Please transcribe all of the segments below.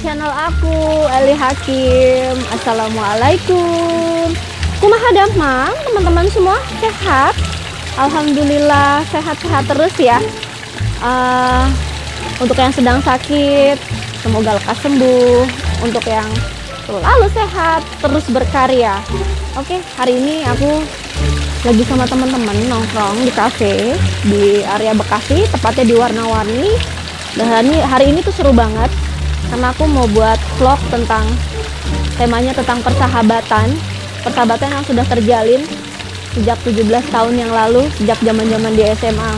channel aku Eli Hakim. Assalamualaikum. Kumaha damang teman-teman semua sehat? Alhamdulillah sehat-sehat terus ya. Uh, Untuk yang sedang sakit Semoga lekas sembuh. Untuk yang selalu sehat Terus berkarya. Oke hari ini aku lagi sama teman-teman nongkrong di cafe di area Bekasi tepatnya di warna-warni. Dan hari ini tuh seru banget karena aku mau buat vlog tentang temanya tentang persahabatan. Persahabatan yang sudah terjalin sejak 17 tahun yang lalu sejak zaman-zaman di SMA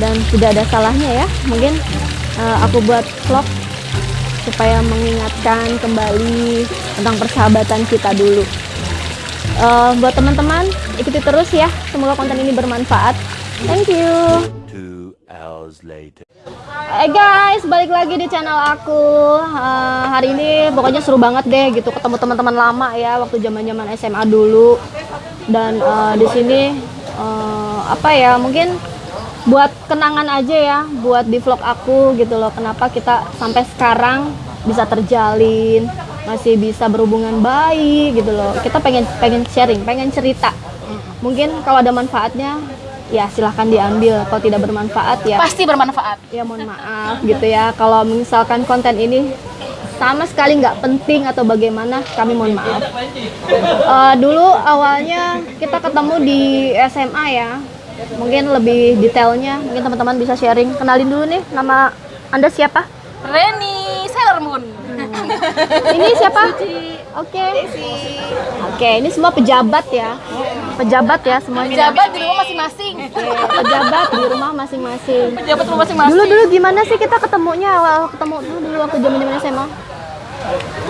dan tidak ada salahnya ya mungkin uh, aku buat vlog supaya mengingatkan kembali tentang persahabatan kita dulu. Uh, buat teman-teman ikuti terus ya. Semoga konten ini bermanfaat. Thank you. Two hours later. Hai guys, balik lagi di channel aku. Uh, hari ini pokoknya seru banget deh gitu ketemu teman-teman lama ya waktu zaman-zaman SMA dulu. Dan uh, di sini uh, apa ya? Mungkin buat kenangan aja ya, buat di vlog aku gitu loh. Kenapa kita sampai sekarang bisa terjalin, masih bisa berhubungan baik gitu loh. Kita pengen pengen sharing, pengen cerita. Mungkin kalau ada manfaatnya ya silahkan diambil. Kalau tidak bermanfaat ya. Pasti bermanfaat. Ya mohon maaf gitu ya. Kalau misalkan konten ini sama sekali nggak penting atau bagaimana kami mohon maaf. Uh, dulu awalnya kita ketemu di SMA ya. Mungkin lebih detailnya mungkin teman-teman bisa sharing. Kenalin dulu nih nama anda siapa? Reni Sailor Moon hmm. ini siapa? Oke. Okay. oke okay, ini semua pejabat ya pejabat ya semuanya. Pejabat di rumah masing-masing. pejabat di rumah masing-masing. Pejabat rumah masing-masing. Dulu dulu gimana sih kita ketemunya awal ketemu dulu dulu waktu zaman-zaman SMA?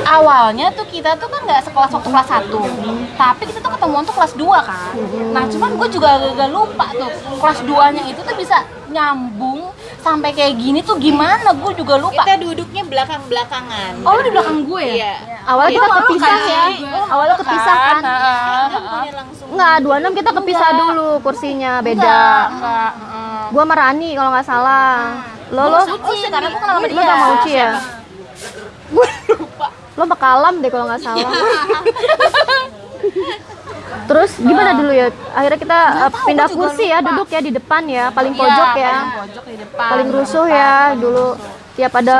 Awalnya tuh kita tuh kan nggak sekelas waktu kelas 1 hmm. tapi kita tuh ketemu tuh kelas 2 kan hmm. nah cuman gue juga agak lupa tuh kelas 2 nya itu tuh bisa nyambung sampai kayak gini tuh gimana gue juga lupa kita duduknya belakang belakangan oh lu di belakang gue ya iya. awalnya kita kepisah kan? ya oh, awalnya kepisah kan, kan? nggak dua enam kita kepisah enggak. dulu kursinya beda enggak, enggak. gue sama Rani kalau nggak salah lo lo oh, sekarang gue kenal sama dia sama Uci ya gue lo bakalam deh kalau nggak salah Terus gimana dulu ya? Akhirnya kita uh, pindah kursi ya, duduk ya di depan ya, paling iya, pojok ya. Paling pojok di depan. Paling rusuh ya dulu. Tiap ada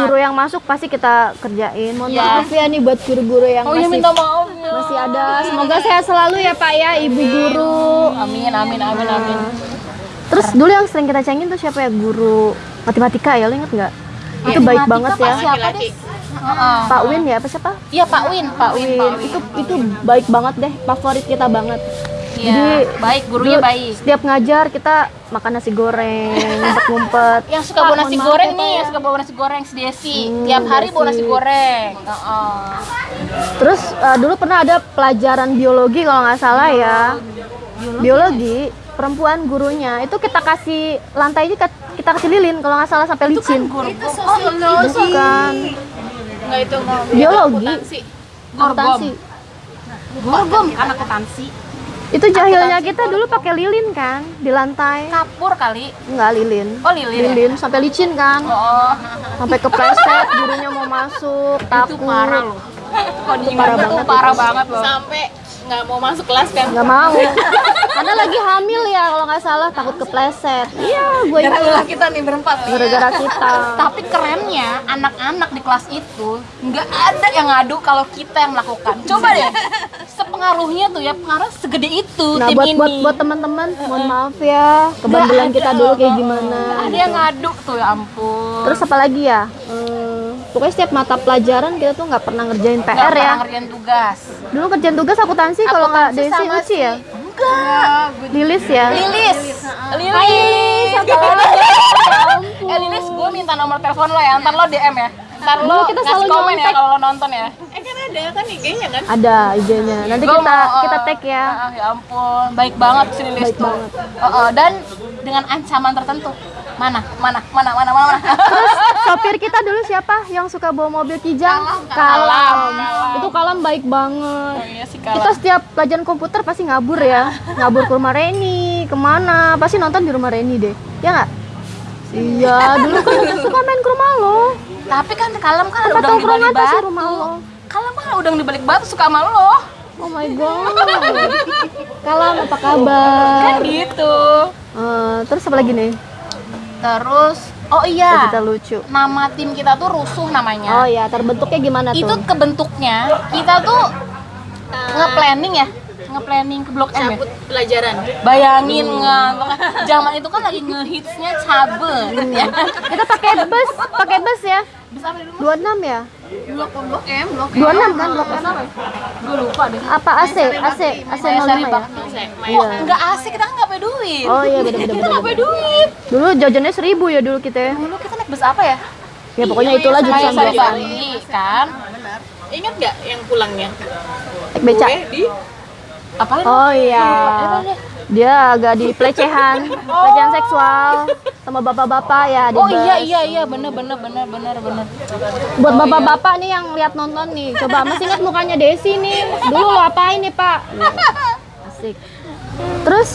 guru yang masuk pasti kita kerjain. Mohon ya. maaf ya nih buat guru-guru yang oh, masih minta maaf ya. masih ada. Semoga sehat selalu ya Pak ya, Ibu guru. Amin amin amin amin. Terus dulu yang sering kita cengin tuh siapa ya? Guru matematika ya, lo inget nggak? Itu baik banget ya. Siapa deh? Uh, Pak Win ya apa siapa? Iya Pak Win, Pak Win. Win. Itu itu baik banget deh, favorit kita banget. Iya, Jadi, baik gurunya dulu, baik. Setiap ngajar kita makan nasi goreng, ngumpet-ngumpet. Yang suka bawa nasi goreng nih, yang suka bawa nasi goreng si Desi. Hmm, Tiap hari bawa nasi goreng. Uh -uh. Terus uh, dulu pernah ada pelajaran biologi kalau nggak salah ya. Biologi. biologi perempuan gurunya itu kita kasih lantainya kita kasih lilin kalau nggak salah sampai licin. Itu kan guru. Itu sosiologi. Oh, kan. Enggak itu biologi. Akuntansi. Gorgom anak akuntansi. Itu jahilnya kita dulu pakai lilin kan di lantai. Kapur kali. Enggak lilin. Oh lilin. Ya? Lilin ya? sampai licin kan. Oh. Sampai kepleset gurunya mau masuk, takut. Itu parah loh. Itu parah banget. Parah banget loh. Sampai nggak mau masuk kelas kan? Nggak mau. Karena lagi hamil ya kalau nggak salah takut kepleset. Iya, gue Gara-gara kita nih berempat. Gara-gara kita. Tapi kerennya anak-anak di kelas itu nggak ada yang ngadu kalau kita yang melakukan. Coba deh. Sepengaruhnya tuh ya pengaruh segede itu nah, tim buat, ini. buat buat teman-teman, mohon maaf ya kebandelan kita dulu kayak gimana. Ada gitu. yang ngadu tuh ya ampun. Terus apa lagi ya? Hmm, pokoknya setiap mata pelajaran kita tuh nggak pernah ngerjain PR gak ya. ngerjain tugas. Dulu ngerjain tugas akuntansi kalau Kak Desi Uci ya? Enggak. Lilis ya? Lilis. Lilis. Hai Lilis, apa Eh Lilis, gue minta nomor telepon lo ya, ntar lo DM ya. Ntar lo kita ngasih komen ya kalau lo nonton ya. Eh ada kan IG-nya kan? Ada IG-nya. Nanti gua kita mau, kita tag ya. Uh, ya ampun, baik banget si Lilis baik tuh. Banget. Uh, uh, dan dengan ancaman tertentu mana mana mana mana mana terus sopir kita dulu siapa yang suka bawa mobil kijang kalam kalam, kalam. itu kalam baik banget oh, iya sih, kalam. kita setiap pelajaran komputer pasti ngabur ya ngabur ke rumah Reni ke mana pasti nonton di rumah Reni deh ya nggak iya dulu kan suka main ke rumah lo Tapi kan kalem kan Tempat udang di batu. rumah lo. Kalem kan udang di balik batu suka sama lo. Oh my god. Kalam apa kabar? Kan gitu. Eh, terus apa lagi nih? Terus oh iya. Kita lucu. Nama tim kita tuh rusuh namanya. Oh ya, terbentuknya gimana itu tuh? kebentuknya kita tuh nge-planning ya nge-planning ke blok M ya cabut pelajaran bayangin nggak zaman itu kan lagi ngehitsnya cabut ya Kita pakai bus, pakai bus ya. bisa apa dulu 26 ya? blok blok M blok 26 kan blok M. gue lupa deh Apa AC? AC, AC Saya 05 sari ya? bakti Iya. nggak asik kita kan nggak pakai duit Oh iya bener-bener. kita nggak pakai duit Dulu jajannya seribu ya dulu kita ya. dulu kita naik bus apa ya Ya pokoknya itulah Kayak jurusan bos. Bali kan ingat nggak yang pulangnya Beca. gue di apa Oh iya. Dia agak di pelecehan, pelecehan seksual sama bapak-bapak ya di oh bus. iya iya iya bener bener bener bener bener Buat bapak-bapak nih yang lihat nonton nih, coba masih ingat mukanya Desi nih. Dulu lo apain nih, Pak? Asik. Terus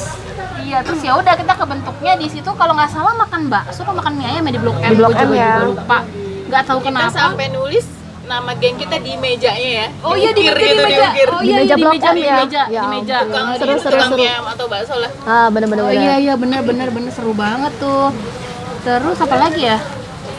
Iya, terus ya udah kita kebentuknya di situ kalau nggak salah makan bakso atau makan mie ayam ya di Blok M. Di Blok M ya. juga lupa. Nggak tahu kita kenapa. sampai nulis nama geng kita di mejanya ya Oh iya di, di, gitu, meja. diukir. Oh Di iya meja iya, di meja, di ya? meja, Ya di meja. tukang Seru, seru, seru, tukang seru. atau bakso lah ah bener-bener Oh iya iya bener bener bener seru banget tuh. Terus apa lagi ya?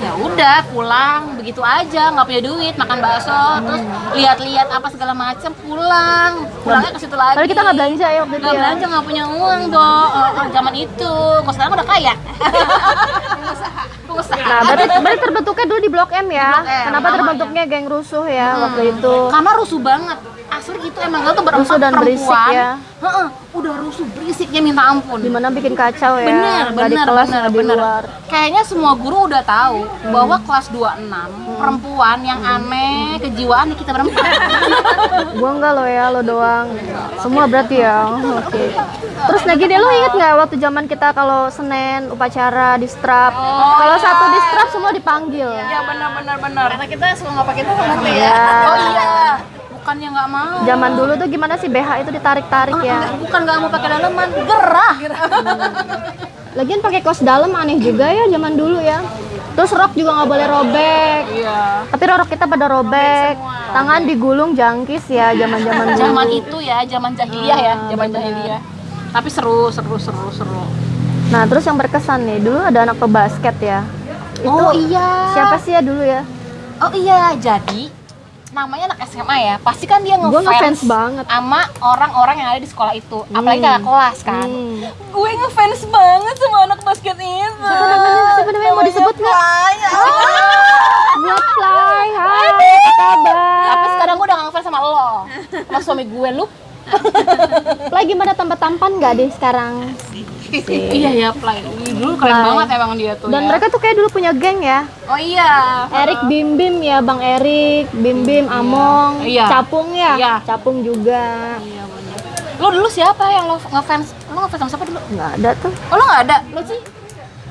Ya udah pulang begitu aja nggak punya duit makan bakso terus lihat-lihat apa segala macam pulang pulangnya ke situ lagi. Padahal kita nggak belanja ya waktu itu Nggak ya. belanja nggak punya uang dong Eh, zaman itu. Kok sekarang udah kaya. Nah, berarti, berarti terbentuknya dulu di Blok M ya. Blok M, Kenapa terbentuknya geng rusuh ya waktu itu? karena rusuh banget. Asli gitu emang. Gak tuh berempat Rusuh dan berisik perempuan. ya. Heeh, udah rusuh berisiknya minta ampun Di mana bikin kacau ya. bener di bener kelas bener di bener luar. kayaknya semua guru udah tahu Hmm. bahwa kelas 26 perempuan yang aneh kejiwaan nih kita berempat Gua enggak lo ya, lo doang. Semua berarti ya. Oke. Terus lagi deh lo inget nggak waktu zaman kita kalau Senin upacara di strap. kalau satu di strap semua dipanggil. ya bener bener bener karena kita suka nggak pakai daleman ya Ya. oh iya bukannya nggak mau Zaman dulu tuh gimana sih BH itu ditarik-tarik ya. Enggak, bukan nggak mau pakai daleman gerah Lagian pakai kaos dalam aneh juga ya zaman dulu ya. Terus rok juga nggak boleh robek. iya Tapi rok kita pada robek. Tangan digulung jangkis ya zaman-zaman dulu. zaman itu ya zaman jahiliyah ya zaman jahiliyah tapi seru seru seru seru Nah, terus yang berkesan nih, dulu ada anak pebasket ya. oh iya Siapa sih ya dulu ya? Oh iya, jadi namanya anak SMA ya, pasti kan dia Gua ngefans ngefans banget. sama orang-orang yang ada di sekolah itu, apalagi kakak kelas kan. Hmm. Gue ngefans banget sama anak basket itu. Siapa namanya? Siapa namanya? Mau disebut nggak? Fly. Buat Fly, hai, apa kabar? Tapi sekarang gue udah ngefans sama lo, sama suami gue lu. Fly gimana tambah tampan nggak deh sekarang? Iya ya, Fly. Dulu keren Fly. banget emang dia tuh Dan ya. mereka tuh kayak dulu punya geng ya. Oh iya. Erik Bim Bim ya, Bang Erik, Bim Bim, Among, Iya. Capung ya, Iya. Capung juga. Iya bener. Lo dulu siapa yang lo ngefans? Lo ngefans sama siapa dulu? Nggak ada tuh. Oh lo gak ada? Lo sih?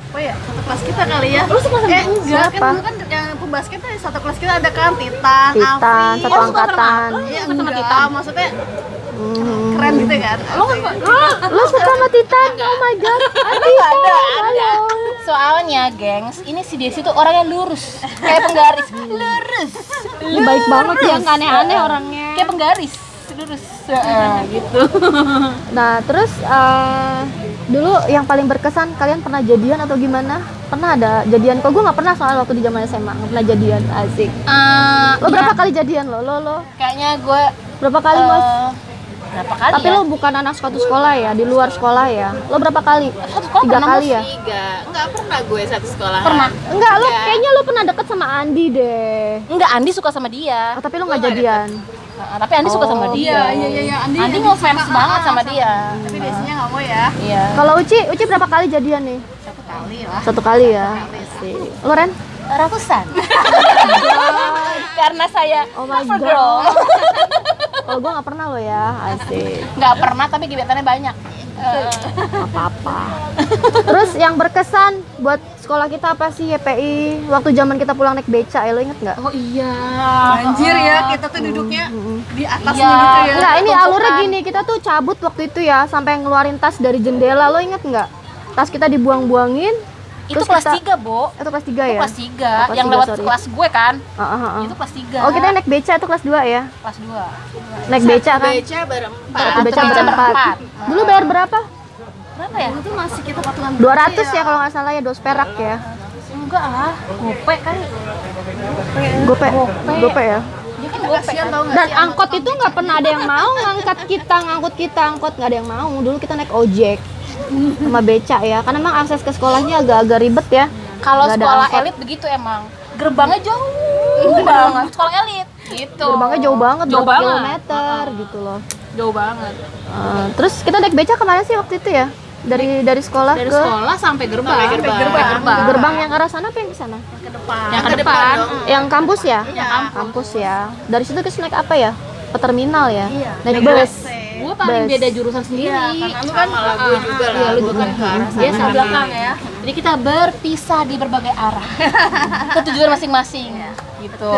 oh ya satu kelas kita kali ya Lo sama eh enggak Siapa? kan dulu kan yang pembasket tuh satu kelas kita ada kan Titan, Titan, Afi satu Oh, angkatan. Lo Iya, sama Titan? maksudnya. Keren gitu kan Lo nggak? Lo suka sama Titan? Oh my god. Ada, halo. Soalnya, gengs, ini si Desi tuh orangnya lurus, kayak penggaris. Lurus. Ini baik banget ya, nggak aneh-aneh orangnya. Kayak penggaris, lurus. Heeh, gitu. Nah, terus eh, dulu yang paling berkesan kalian pernah jadian atau gimana? Pernah ada jadian? Kok gue nggak pernah soalnya waktu di zaman SMA nggak pernah jadian. Asik. Eh, Lo berapa ya, kali jadian lo? Lo lo Kayaknya gue berapa kali mas? Berapa kali Tapi ya? lo bukan anak suatu sekolah ya, di luar sekolah ya. Lo berapa kali? Satu sekolah Tiga pernah, kali ya? tiga nggak pernah gue satu sekolah Pernah. Enggak, lo kayaknya lo pernah deket sama Andi deh. Enggak, Andi suka sama dia. Oh, tapi lo nggak jadian. Heeh, tapi Andi suka sama Oh, dia. iya iya iya Andi Andi ngefans banget sama dia. tapi biasanya nggak mau ya Iya. Kalau Uci, Uci berapa kali jadian nih? satu kali lah Satu kali ya. Asik. Lo Ren? Ratusan. Karena saya Oh my girl. Kalau gue nggak pernah lo ya. Asik. Nggak pernah tapi gebetannya banyak. Apa-apa. Terus yang berkesan buat sekolah kita apa sih YPI? Waktu zaman kita pulang naik beca ya lo inget nggak? oh iya. anjir ya kita tuh duduknya di atasnya Iya. gitu ya Enggak, ini tumpukan. alurnya gini, kita tuh cabut waktu itu ya sampai ngeluarin tas dari jendela, lo inget nggak? Tas kita dibuang-buangin, itu Terus kelas kita- 3, Bo. Itu kelas 3 Itu ya? kelas 3 Oh, kelas yang tiga, lewat sorry. kelas gue kan. Ah, ah, ah. Itu kelas 3. Oh, kita naik beca itu kelas 2 ya? kelas 2. Naik beca kan? Beca berempat. Satu beca beca berempat. berempat. Dulu bayar berapa? Berapa ya? Itu masih kita patungan 200 ya kalau nggak salah ya, dos perak ya. Enggak lah, gope kali. Gope. Gope ya. Kan gope Kasihan kan. nggak Dan angkot itu nggak pernah ada yang mau ngangkat kita, ngangkut kita, angkot nggak ada yang mau. Dulu kita naik ojek sama beca ya, karena emang akses ke sekolahnya agak-agak ribet ya. Kalau sekolah elit begitu emang. Gerbangnya jauh banget. Sekolah elit gitu. Gerbangnya jauh banget, Jauh berapa banget. kilometer gitu loh. Jauh banget. Eh, terus kita naik beca ke mana sih waktu itu ya? Dari dari sekolah Dari ke sekolah sampai gerbang. Sampai gerbang. Sampai gerbang. gerbang yang ke arah sana apa yang ke sana? ke depan. Yang ke depan. Yang kampus ya? Iya. Kampus ya. Dari situ kita naik apa ya? Ke terminal ya? Iya. Naik bus. Gue paling Bus. beda jurusan sendiri. Iya, karena lu kan lah, gue juga lah. Iya, lu juga. kan Dia sana. sama belakang ya. Jadi kita berpisah di berbagai arah. Ke tujuan masing-masing. Gitu.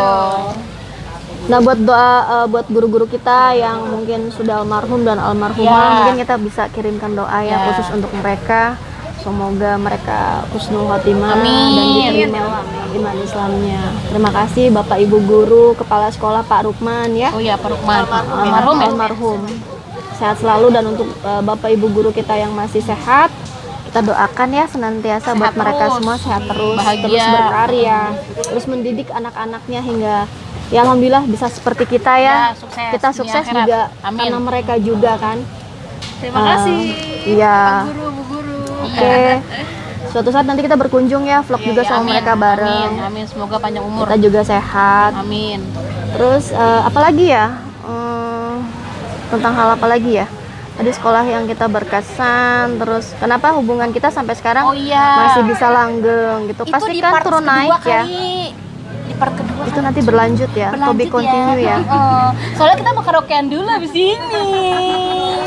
Nah buat doa eh, buat guru-guru kita yang mungkin sudah almarhum dan almarhumah Ya. mungkin kita bisa kirimkan doa ya Ya. khusus untuk mereka. Semoga mereka husnul khotimah dan Amin. diterima iman Islamnya. Terima kasih Bapak Ibu guru, Kepala Sekolah Pak Rukman ya. Oh iya, Pak Rukman. Almarhum, Almarhum ya? almarhum. Sehat selalu dan untuk eh, Bapak Ibu guru kita yang masih sehat, kita doakan ya senantiasa buat Sehat mereka terus. semua sehat terus, Bahagia. terus berkarya, terus mendidik anak-anaknya hingga ya alhamdulillah bisa seperti kita ya. Ya, sukses kita dunia sukses akhirat. juga Amin. karena mereka juga kan. Terima Eh, kasih. Iya. Guru, Bu Guru. Oke. Suatu saat nanti kita berkunjung ya, vlog juga sama Amin. mereka bareng. Amin. Amin. Semoga panjang umur. Kita juga sehat. Amin. Terus eh, apa lagi ya? Hmm, tentang hal apa lagi ya? Tadi sekolah yang kita berkesan, terus kenapa hubungan kita sampai sekarang Oh iya. masih bisa langgeng gitu? Itu Pasti kan turun naik ya. kali. Di part kedua Itu nanti berlanjut ya, to be Berlanjut continue ya. Heeh. Soalnya kita mau karaokean dulu abis ini.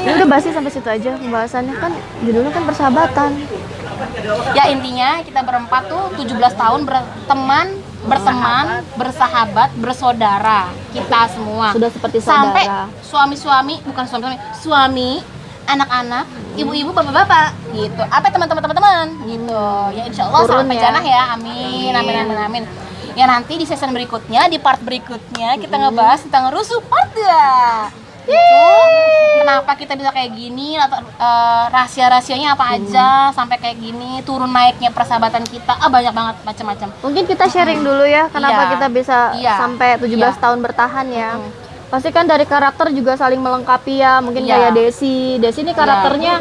Ini udah basi sampai situ aja pembahasannya kan judulnya kan persahabatan. ya intinya kita berempat tuh 17 tahun berteman, berteman, bersahabat, bersaudara. Kita semua. Sudah seperti Sampai saudara. suami-suami, bukan suami-suami, suami, anak-anak, ibu-ibu, bapak-bapak gitu. Apa teman-teman teman-teman gitu. Ya insya Allah Turun sampai ya. jannah ya. Amin. Amin amin amin. Ya nanti di season berikutnya, di part berikutnya kita ngebahas tentang rusuh part 2 gitu. Kenapa kita bisa kayak gini atau eh, rahasia-rahasianya apa aja sampai kayak gini, turun naiknya persahabatan kita. Ah banyak banget macam-macam. Mungkin kita sharing dulu ya kenapa Iya. kita bisa Iya. sampai 17 Iya. tahun bertahan ya. Pasti kan dari karakter juga saling melengkapi ya. Mungkin Iya. kayak Desi. Desi ini karakternya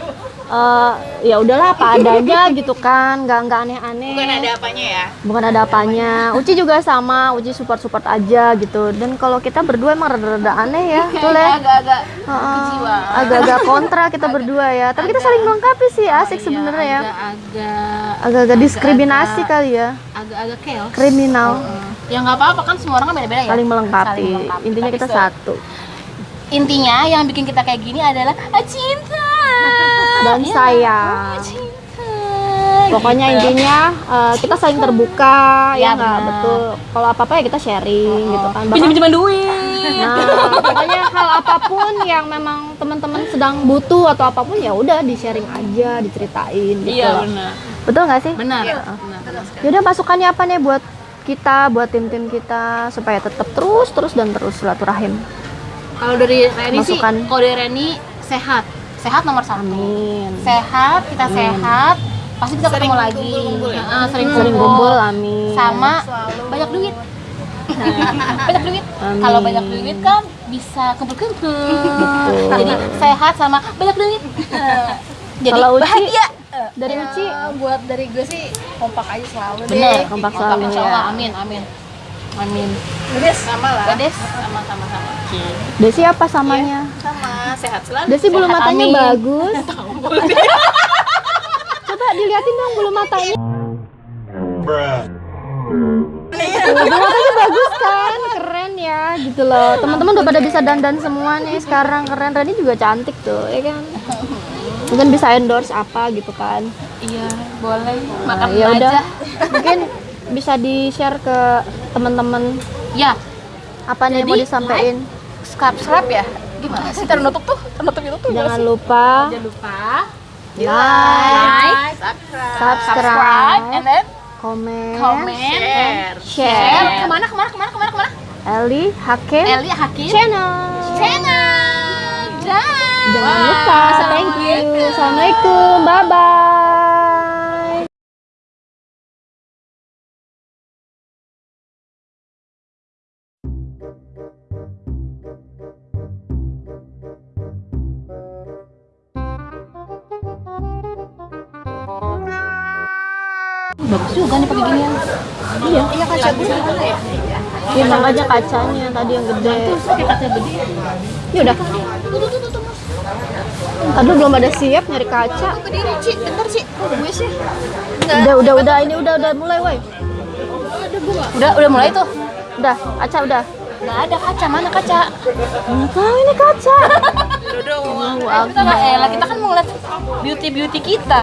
eh, ya udahlah apa adanya gitu kan, nggak nggak aneh-aneh. Bukan ada apanya ya. Bukan ada apanya. Uci juga sama, Uci support-support aja gitu. Dan kalau kita berdua emang rada-rada aneh ya, betul ya. Agak-agak. Agak-agak kontra kita berdua ya. Tapi kita saling melengkapi sih, asik sebenarnya ya. Agak-agak Agak-agak diskriminasi kali ya, agak-agak chaos. kriminal. Ya nggak apa-apa kan semua orang kan beda-beda ya. Saling melengkapi. Saling melengkapi. Intinya Tapi kita satu. Intinya yang bikin kita kayak gini adalah ah, cinta Dan Iya, sayang. Pokoknya Gitu. intinya eh, kita saling terbuka Ya, ya nggak betul. Kalau apa apa ya kita sharing gitu kan. Bahkan- pinjam-pinjaman duit. Nah, pokoknya hal apa pun yang memang teman-teman sedang butuh atau apa pun ya udah di sharing aja, diceritain gitu. Iya benar. Betul nggak sih? Benar. Benar. Yaudah masukannya apa nih buat kita, buat tim-tim kita supaya tetap terus terus dan terus silaturahim. Kalau dari Reni sih, Masukan. kalau dari Reni sehat. Sehat nomor satu. Amin. Sehat, kita sehat. Pasti kita Sering ketemu lagi. kumpul-kumpul ya? Heeh, sering Sering kumpul. kumpul, amin. Sama Selalu. banyak duit. banyak duit. Amin. Kalau banyak duit kan bisa kumpul-kumpul. Betul. Jadi sehat sama banyak duit. Jadi Kalau Uci, bahagia. Dari Uci, Ya, buat dari gue sih kompak aja selalu deh. Bener, kompak selalu ya. Allah. Amin, amin. Amin. Udah sama lah. Gades sama-sama sama. Desi apa samanya? Sama, sehat selalu. Desi bulu Sehat, matanya amin. bagus. Coba diliatin dong bulu matanya. Bulu matanya bagus kan, keren ya gitu loh. Teman-teman udah pada bisa dandan semua nih sekarang keren. Rani juga cantik tuh, ya kan? Mungkin bisa endorse apa gitu kan? Iya, boleh. Nah, Makan ya udah. aja. Mungkin bisa di share ke teman-teman Ya, apa nih yang mau disampaikan. subscribe ya. Gimana sih ternutup tuh? Ternutup itu tuh. Jangan lupa Jangan lupa like, Subscribe. subscribe, and then komen, comment, Share. share. share. Ke mana, ke mana, ke mana, ke mana, ke mana? Eli Hakim Eli Hakim Channel. channel. Dan Jangan lupa, thank you. Assalamualaikum, bye bye. Bagus juga nih pakai ginian. Iya, Iya kaca gua mana ya? iya makanya kacanya tadi yang gede. Pakai kaca gede. Ya udah. Tadi belum ada siap nyari kaca. Berdiri, Ci. Bentar, Ci. Kok gue sih? Udah, udah, udah. Ini udah, udah mulai, woi. Udah, udah mulai tuh. Udah, kaca udah. Nggak ada kaca, mana kaca? Nggak tahu ini kaca. Udah, udah. Allahu Kita elah, kita kan mau ngeliat beauty beauty kita.